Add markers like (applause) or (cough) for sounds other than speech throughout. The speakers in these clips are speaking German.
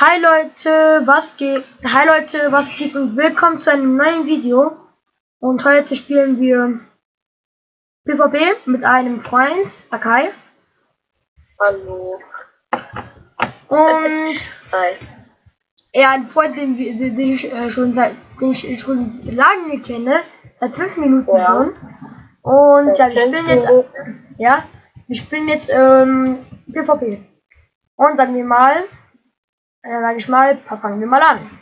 Hi Leute, was geht? Hi Leute, was geht und willkommen zu einem neuen Video. Und heute spielen wir PvP mit einem Freund, Akai. Hallo. Und Hi. er ein Freund, den, den, den ich äh, schon seit den ich schon lange kenne, seit fünf Minuten Ja. schon. Und ja, wir spielen jetzt ja, wir spielen jetzt ähm, PvP. Und sagen wir mal, äh, sag ich mal, fangen wir mal an.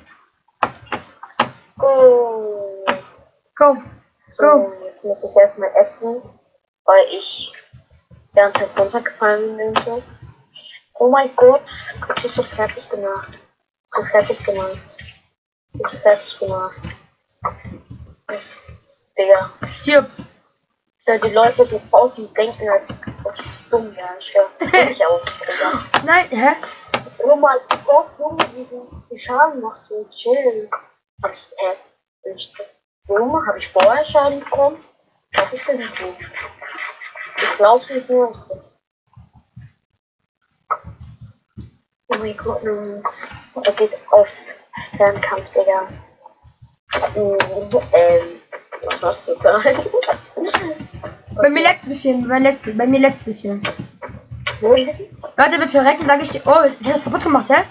Go. Go, go. So, jetzt muss ich erstmal essen, weil ich die ganze Zeit runtergefallen bin. und so. Oh mein Gott, ich bin so fertig gemacht. So fertig gemacht. Ich so fertig gemacht. Digga. Hier, Ja, die Leute, die draußen denken, als ob ich dumm wäre. Ich höre bin ich auch. Digga. nein, hä? Oh mein Gott, Junge, wie du die Schaden machst du chill. Hab ich, äh, ich, Junge, hab ich vorher Schaden bekommen? Ich glaub, ich bin nicht. Ich glaub's nicht nur. Oh mein Gott, Jungs. Er geht auf Fernkampf, Digga. Mm, ähm, was machst du da? Bei mir ein bisschen, bei, leckt, bei mir ein bisschen. Leute, bitte verrecken, sage ich dir. Oh, ich hab das kaputt gemacht, hä?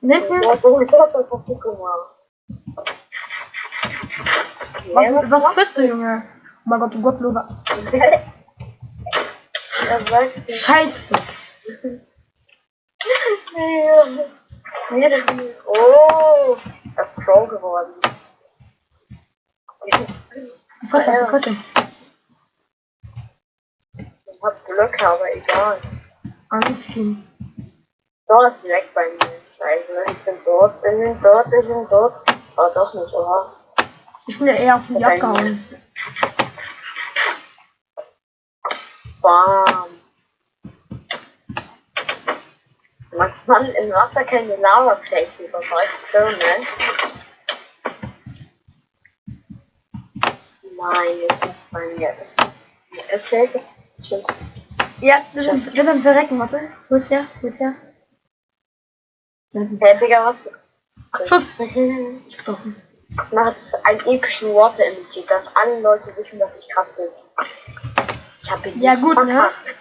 Hinten, Ja, du, ich hab das kaputt gemacht. was, was frisst du, Junge? Oh mein Gott, du du. Scheiße. Oh, das ist Pro geworden. Ihn, du frisst ihn. Ich hab Glück, aber egal. Alles viel. Dort ist weg bei mir. Scheiße, ich bin dort, ich bin dort, ich bin dort. Aber doch nicht, oder? Ich bin ja eher auf die abgehauen. Bam. Man kann im Wasser keine Lava flexen, das heißt ne? Nein, bei mir ist. Es fällt. Tschüss. Ja, ist, das ist ein Verrecken, warte. Wo ist der? Wo ist der? Hey, Digga, was? Schuss. Ich getroffen. hat ein epischen Water-Emoji, dass alle Leute wissen, dass ich krass bin. Ich hab ihn Ja, nicht gut, ne? verkackt.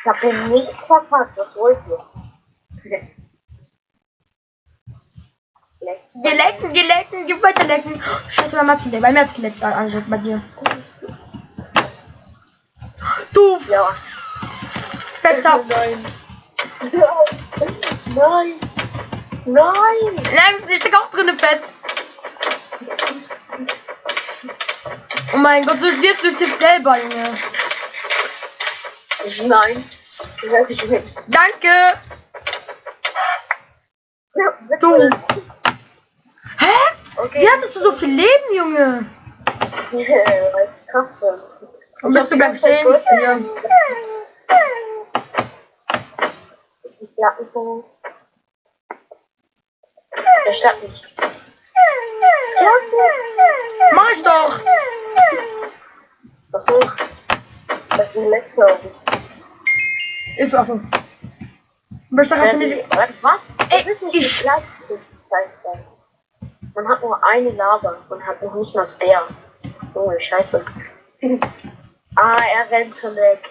Ich hab ihn nicht verkackt, was wollt ihr? Leckt's Wir lecken, wir lecken, wir weiter lecken. Scheiße, hat's geleckt. Bei mir hat's geleckt, Angel, bei dir. Du? Ja. Fetter. Nein. Nein. Nein. Nein, ich steck auch drinnen fest. Oh mein Gott, du stirbst durch den selber, Junge. Nein. Das werde ich nicht. Danke. Ja. Du. Hä? Okay. Wie hattest du so viel Leben, Junge? Ich (laughs) krass. Und bist du bleibst stehen? Ja. Die Platten. Der Stadt nicht. Mach ich doch. Versuch. Das ist leckt, glaube ich. Ist auch so. Du Ja, nicht. die- Warte, Was? Ey, Das ist nicht ich-. Man hat nur eine Lava und hat noch nicht mal Spare. Oh, scheiße. (laughs) ah, er rennt schon weg.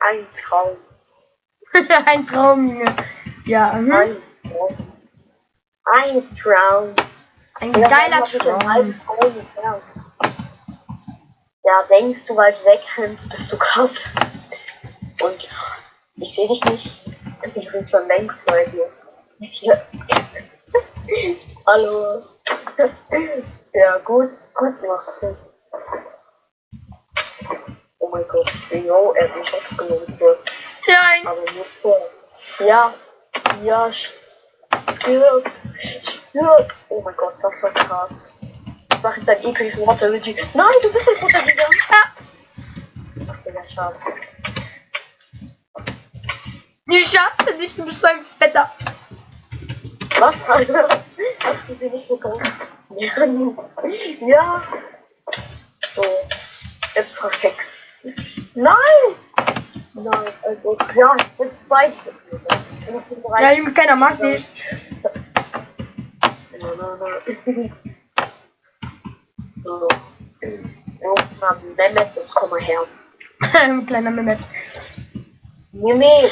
Ein Traum. (laughs) Ein Traum, Junge. Ja, hm. Ein Traum. Ein Traum. ein Ja, geiler Traum. Ja, denkst du weit weg rennst, bist du krass. Und ich sehe dich nicht. Ich bin schon längst bei dir. (laughs) Hallo. (laughs) Ja, gut, gut machst du. Oh mein Gott, yo, er hat mich hops genommen kurz. Nein. Aber nur vor. Ja, ja, stirb, stirb. Oh mein Gott, das war krass. Ich mach jetzt ein epischen Water mit Nein, du bist nicht runtergegangen. Ach, Digga, schade. Ich schaff's nicht, du bist so ein Fetter. Was? (laughs) Hast du sie nicht bekommen? Ja. ja. So. Jetzt perfekt. Nein! Nein, also, ja, ich bin zwei. Ich bin Ja, keiner mag dich. So. Mann, Mehmet, jetzt komm mal her. (laughs) Kleiner Mehmet. Mehmet.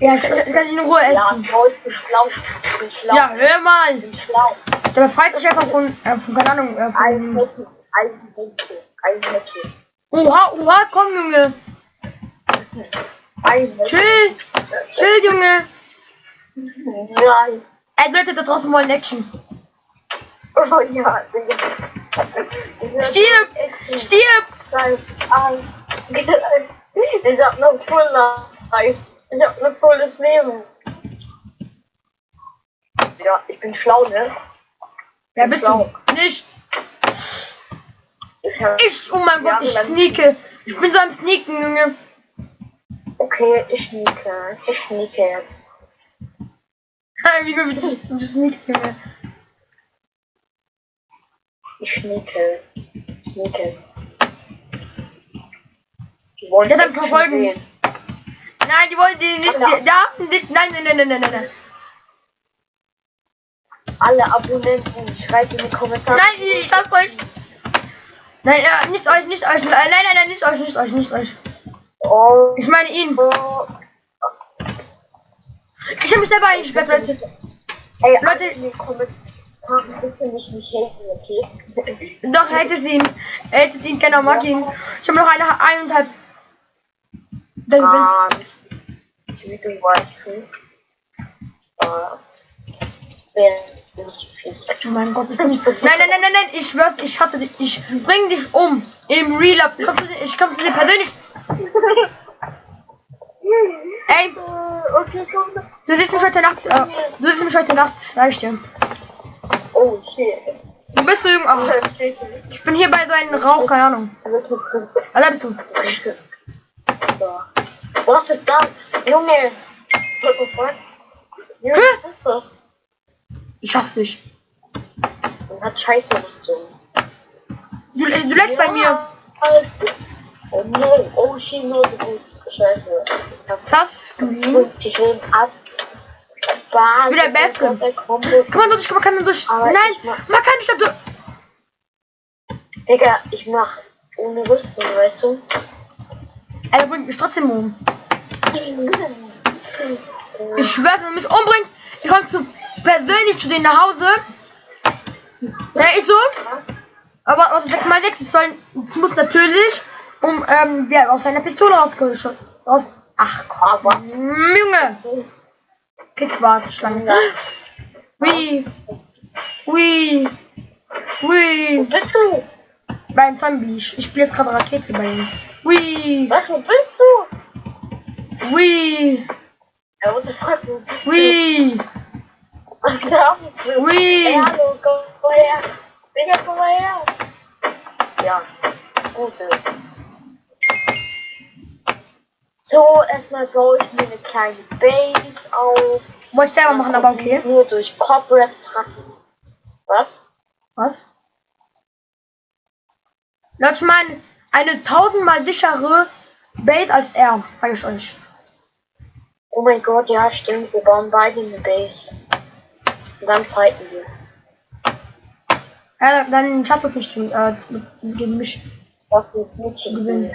Ja, ich, ich kann sich in Ruhe Ja, essen. toll, ich bin schlau. Ich bin schlau. Ja, hör mal. Ich bin schlau. Der befreit sich einfach von, äh, von keine Ahnung, äh, Ein von... Ein Mädchen, ein Mädchen. Oha, oha, komm, Junge. Chill, chill, Junge. Nein. Ey, Leute, da draußen wollen Action. Oh ja. Stirb! Stirb! Ich hab noch voll life. Ich hab noch volles Leben. Ja, ich bin schlau, ne? Wer bist Schlau. du? Nicht. Ich hab, Ich, oh mein Gott, ich sneake. Ich bin so am Sneaken, Junge. okay, ich schnieke. Ich schnieke jetzt. Wie du, du sneakst, Junge. Ich schnieke. Sneake. Die wollen Ja, dann verfolgen. sehen. Nein, die wollen die nicht. Die, da, nicht, nein, nein, nein, nein, nein, nein, nein. Alle Abonnenten, schreibt in die Kommentare. Nein, ich lass euch. Nein, äh, nicht euch, nicht euch. Nein, nein, nein, nicht euch, nicht euch, nicht euch. Oh, Ich meine ihn. oh. Ich habe mich selber eingesperrt, Leute. Ey, Leute- bitte mich nicht haten, okay? Doch, hättet ihn. Hättet ihn, keiner mag ihn. Ich habe noch eine eineinhalb. Dann bin Ah, wie du weißt, du. Was? Wer nicht fies. Oh mein Gott, ich bin nicht so. Nein, nein, nein, nein, nein, ich schwör's, ich hasse dich. Ich bring dich um. Im Real Life. Ich komm zu dir, ich persönlich. (laughs) Ey, Okay, komm. du siehst mich heute Nacht. Äh, du siehst mich heute Nacht, ich dir. Oh, shit. Wo bist du, Junge? Ach, Scheiße. ich bin hier bei so einem Rauch, keine Ahnung. Ah, da bist du. So. Was ist das? Junge, Hä? was ist das? Ich hasse dich. Man hat scheiße Rüstung. Du, du lässt bei mir. Oh no, oh shit, no, du bist scheiße. Das Sunscreen. 50 Leben ab. Was? Wieder besser. Der Combo. Kann man durch, kann man durch. Aber Nein, ich mach- man kann nicht durch. Digga, ich mach ohne Rüstung, weißt du? Er bringt mich trotzdem um. Ich schwör's, wenn man mich umbringt, ich komm zu, persönlich zu denen nach Hause. Ja, ich so. Aber aus 6 mal 6 es soll, es muss natürlich um, ähm, wer aus seiner Pistole rausgeschossen. Aus, ach komm, Aber. Junge. Kickbart, Schlange. Hui. Hui. Wo bist du? Beim Zombie. Ich, ich spiele jetzt gerade Rakete bei ihm. Hui. Was, wo bist du? Hui. Ja, what the fuck, wo bist du? Hui. Ey, hallo, komm mal her. Digga, komm mal her. Ja, Gutes. So, erstmal baue ich mir eine kleine Base auf. Wollte ich selber machen, aber okay. Nur durch Cobwebs hacken. Was? Was? Leute, ich meine, eine tausendmal sichere Base als er, sag ich euch. Oh mein Gott, ja, stimmt. Wir bauen beide eine Base. Und dann fighten wir. Ja, dann schaffst du es nicht äh, mit- gegen mich. Das wird Mädchen Gewinnen.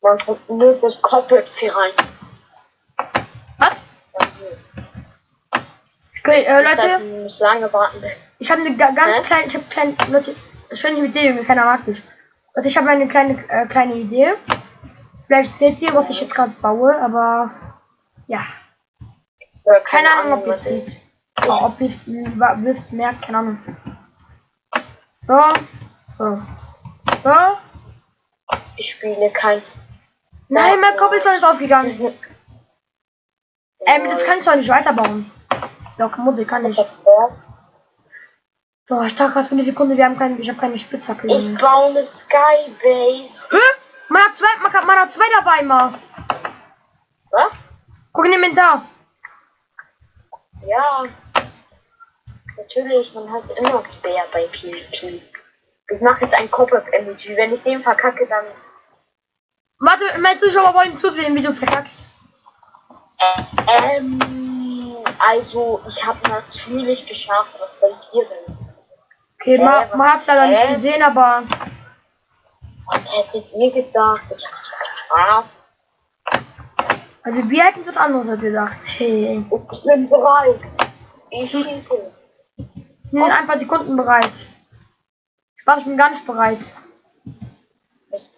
Man kommt nur durch Cobwebs hier rein. Was? Okay, äh, Das heißt, Leute, wir müssen lange warten. ich habe eine ga- ganz Hä? kleine, ich habe kleine, Leute, ich nicht mit dir, Junge, keiner mag mich. Leute, ich habe eine kleine, äh, kleine Idee. Vielleicht seht ihr, was ich jetzt gerade baue, aber ja, Oder keine Ahnung, ob ihr es seht. Oh, ob es wisst, merkt, keine Ahnung. So, so, so. Ich spiele kein. Nein, mein Cobblestone ist ausgegangen. Ähm, das kann ich doch nicht weiterbauen. Doch, muss ich, kann ich. Boah, ich dachte gerade für eine Sekunde, wir haben keine, ich habe keine Spitzhacke. Ich baue eine Skybase. Hä? Man hat zwei, man, kann, man hat zwei dabei mal. Was? Guck in den Inventar. Ja. Natürlich, man hat immer Spare bei PvP. Ich mache jetzt ein Cobweb-Emoji. Wenn ich den verkacke, dann. Warte, meine Zuschauer wollen zusehen, wie du verkackst. Ähm. Also, ich habe natürlich geschafft, was bei dir denn? Okay, Hä, man, hat's leider nicht gesehen, aber Was hättet ihr gedacht? Ich hab's geschafft. also wir hätten das anderes gedacht. Hey. Ich bin bereit. Ich schieße. Ich bin ein paar Sekunden bereit. Spaß, ich bin gar nicht bereit.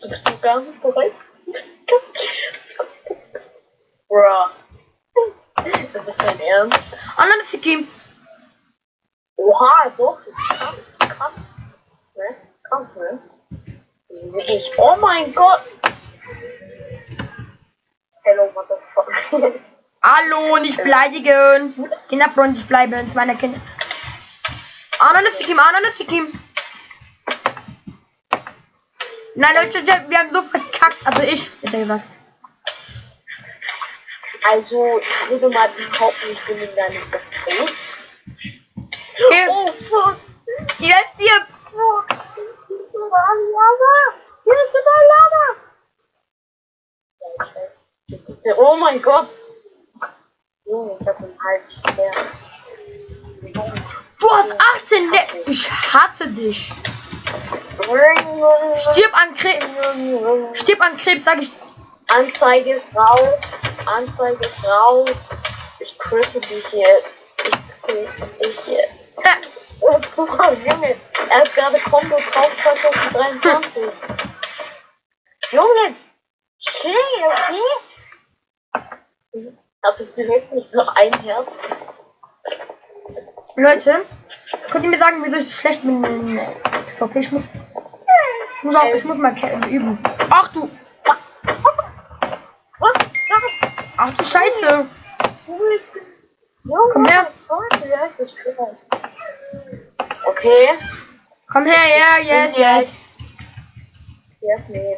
Du bist noch gar nicht bereit? Bruh. Das ist dein Ernst? Anderen ist Kim. Oha, doch. Krass, krass. Ne? Krass, ne? Ich. Oh mein Gott. Hello, motherfucker. Hallo, nicht beleidigen. Kinderfreundlich bleiben, meiner Kinder. Ist Kim, anderen ist Kim. Nein, Leute, wir haben so verkackt. Also ich, besser gesagt. Also, ich würde mal behaupten, ich bin in deinem Gefäß. Okay, Oh, fuck. jetzt stirbt. Fuck. Ist Lava. Hier ist überall Lava. Oh mein Gott. Junge, ich hab einen Hals. Schmerz. Du hast 18 Le Ich hasse dich. Stirb an Krebs. Stirb an Krebs, sag ich. Anzeige ist raus. Anzeige ist raus. Ich critte dich jetzt. Ich critte dich jetzt. Äh, Oh, Junge. Er hat gerade Kombo drauf 2023. Junge. Chill, okay? Hattest du wirklich noch ein Herz? Leute, könnt ihr mir sagen, wieso ich so schlecht bin in PvP? Ich muss, ich muss auch, ich muss mal üben. Ach du, Was ach du Scheiße. Komm her. Okay. Komm her, ja, yes, yes. Yes, nee.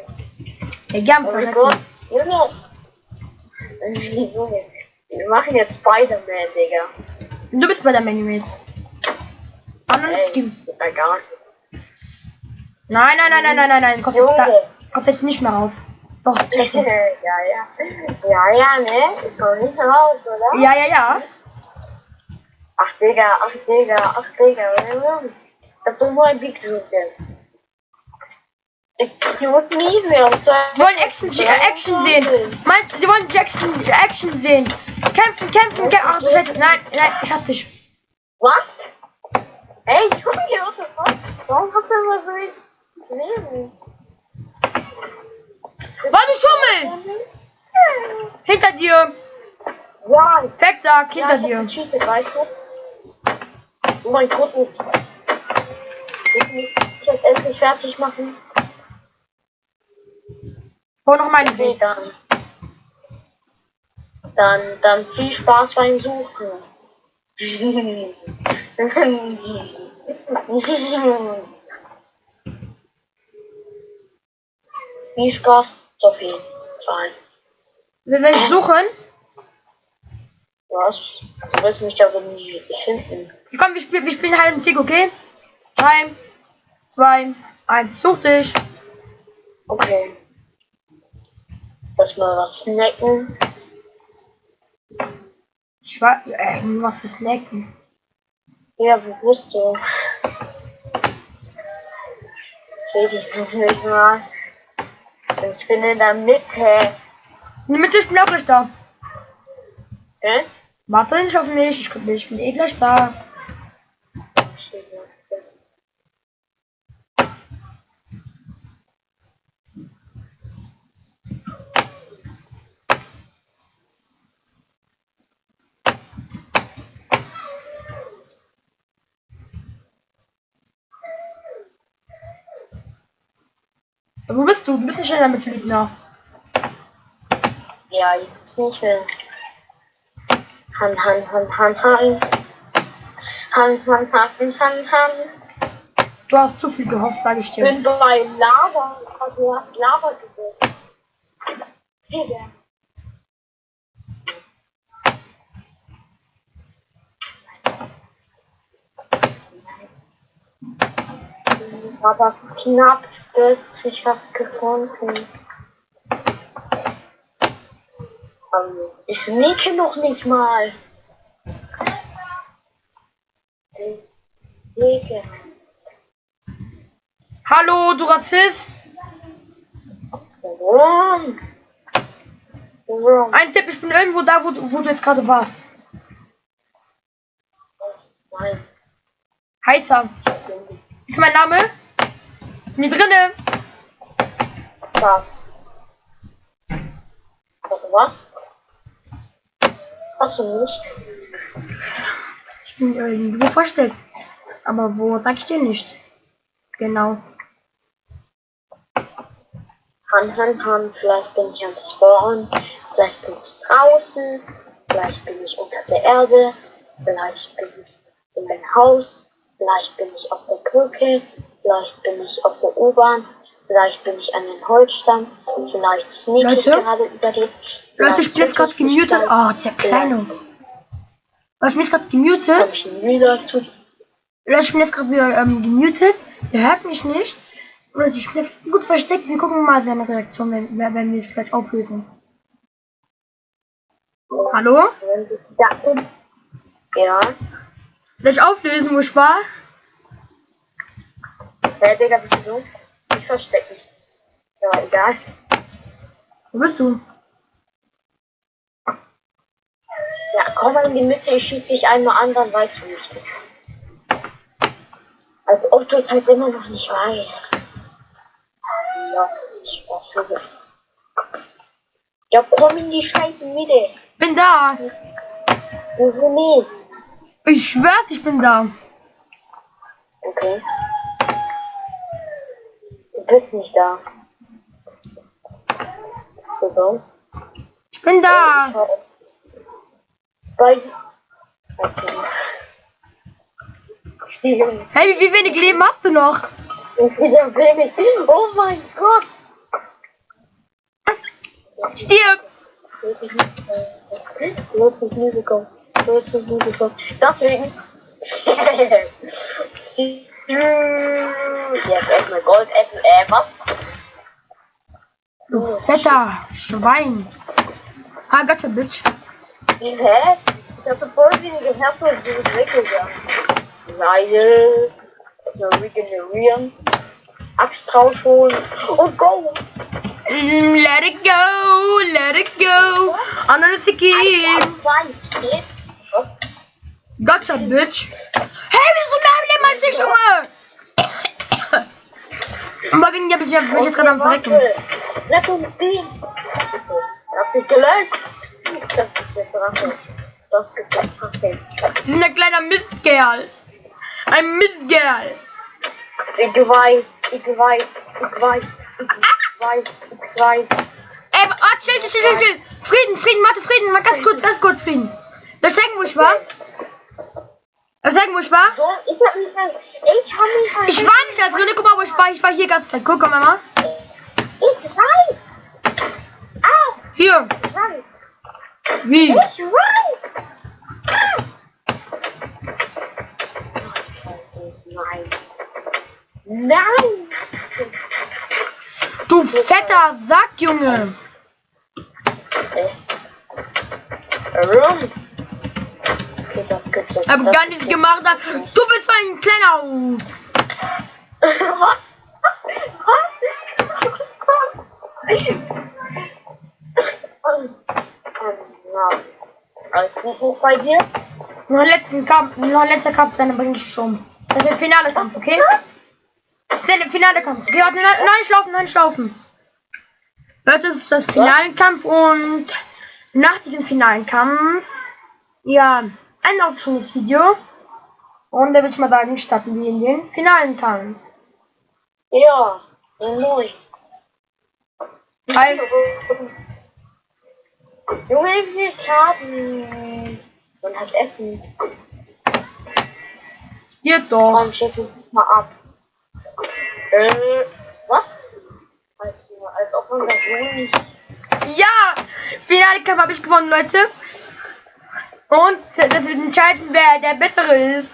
Ja, gern, Oh. (laughs) Junge. Wir machen jetzt Spider-Man, Digga. Du bist bei der Menu jetzt. Da. Nein, nein, nein, nein, nein, nein, nein. Kommt jetzt, da, Junge. kommt jetzt nicht mehr raus. Doch, (laughs) ja, checken. ja. Ja, ja, ne? Ich komme nicht raus, oder? Ja, ja, ja. Ach, Digga, ach, Digga, ach, Digga. Ich hab doch nur ein Big. Ich, ich muss nie mehr um zwei. Die wollen Action, äh, Action sehen. Mein, die wollen Jackson, Action sehen. Kämpfen, kämpfen, kämpfen. Ach du Scheiße. Nein, nein, ich hasse dich. Was? Ey, Junge, what the fuck? Warum habt ihr immer so wenig Leben? Was du schummelst? Hinter dir. Ja, Fettsack, ja, hinter ich hab dir. gecheatet, weißt du? Oh mein Gott, muss ich muss jetzt endlich fertig machen. Hol noch meine Okay, Base. dann. Dann, dann viel Spaß beim Suchen. (laughs) viel Spaß jeden Fall. Wir werden suchen. Was? Du wirst mich aber nie finden. Komm, wir spielen, wir spielen halt einen Sieg, okay? 3, 2, 1. Such dich. Okay. Lass mal was snacken. Schwa äh, was für Snacken. Ja, wo bist du? Seh dich noch nicht mal. Ich bin in der Mitte. In der Mitte, ich bin auch gleich da. Hä? Warte nicht auf mich, ich, ich bin eh gleich da. Wo bist du? Du bist nicht in der Mitte, Lügner. Ja, jetzt nicht mehr. Han, han, han, han, han. Han, han, han, han, han. Du hast zu viel gehofft, sage ich Ich dir. bin bei Lava. Du hast Lava gesehen. Digga. Aber knapp plötzlich was gefunden. Ähm, ich sneake noch nicht mal. Digga. Hallo, du Rassist. Warum? Warum? Ein Tipp, ich bin irgendwo da, wo, du- wo du jetzt gerade warst. Nein. Heißer. Ist mein Name? Bin drinne? Was? Warte, was? Hast du nicht? Ich bin irgendwo versteckt. Aber wo, sag ich dir nicht. Genau. Hand, Hand, Hand. Vielleicht bin ich am Spawn. Vielleicht bin ich draußen. Vielleicht bin ich unter der Erde. Vielleicht bin ich in meinem Haus. Vielleicht bin ich auf der Brücke. Vielleicht bin ich auf der U-Bahn. Vielleicht bin ich an den Holzstamm. Vielleicht sneak ich Leute? gerade über die. Leute, ich bin jetzt gerade gemutet. Oh, dieser Kleine. Was, ich bin jetzt gerade Hab gemutet. ich Leute, ich bin jetzt gerade wieder ähm, gemutet. Der hört mich nicht. Und ich bin jetzt gut versteckt. Wir gucken mal seine Reaktion, wenn, wenn wir es gleich auflösen. Hallo? Ja. Soll ich auflösen, wo ich war? Hä, Digga, bist du dumm? Ich versteck mich. Ja, egal. Wo bist du? Ja, komm mal in die Mitte, ich schieße dich einmal an, dann weißt du nicht. Als ob du es halt immer noch nicht weißt. Was, was für Ja, komm in die scheiße Mitte. Bin da. Wieso nicht? Ich schwör's, ich bin da. Okay. Du bist nicht da. So dumm. Ich bin da. Spiegel. Hey, wie, wie wenig Leben hast du noch? Ich wieder wenig. Oh mein Gott. Stirb. Deswegen. (laughs) Sie- Jetzt erstmal Goldäpfel. Äh, was? Du fetter Schwein. Ah, gotcha, Bitch. Hä? Ich hatte voll wenige Herzen und du bist weggegangen. Weil. Erstmal regenerieren. Axt rausholen. Und go! Mm, Let it go, let it go. Another. Geht. Was? Gotcha, Bitch. Hey, wieso mehr Leben als ich, Junge? Die hab ich, bin ich jetzt gerade am Verrecken. Let uns gehen. Hab dich gelöscht. Das ist jetzt Rache. Das gibt jetzt Rache. Sie sind ein kleiner Mistkerl. Ein Mistkerl. Ich weiß, ich weiß, ich weiß, ich weiß, ich weiß. Ey, oh, chill, chill, chill, chill. Frieden, Frieden, warte, Frieden. Mal ganz kurz, ganz kurz, Frieden. Soll ich zeigen, wo ich war? Soll ich zeigen, wo ich war? So, ich hab mich ich hab mich Ich war nicht da drin. Guck mal, wo ich war. Ich war hier ganz Zeit. Guck mal, Mama. ich weiß. Ah, Hier. ich weiß. Wie? Ich weiß. Ah. Nein. Nein. Du fetter Sack, Junge. Äh. Das gibt es. Hab gar nichts gemacht. Du bist ein kleiner. Was? Was? Alles gut bei dir? Noch letzten Kampf. Noch ein letzter Kampf, dann bring ich um. Das ist der finale Kampf, okay? Das ist der finale Kampf. Okay, warte, nein, nein, schlafen, nein, schlafen. Leute, das ist das finale Kampf und nach diesem finalen Kampf, ja, auch schon das Video. Und da würde ich mal sagen, starten wir in den finalen Kampf. Ja, moin. Weil, Junge, ich will Karten. Und halt Essen. hier doch. Komm, schick mich mal ab. Äh, was? Als, als ob unser Junge nicht. Ja, finale Kampf habe ich gewonnen, Leute. Und das wird entscheiden, wer der Bessere ist.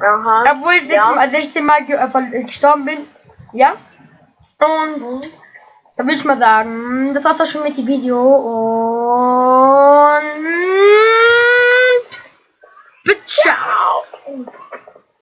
Aha. Obwohl ich 16, Ja. mal- 16 Mal ge äh, ver- gestorben bin. Ja. Und Mhm. da will ich mal sagen, das war's auch schon mit dem Video. Und Ciao.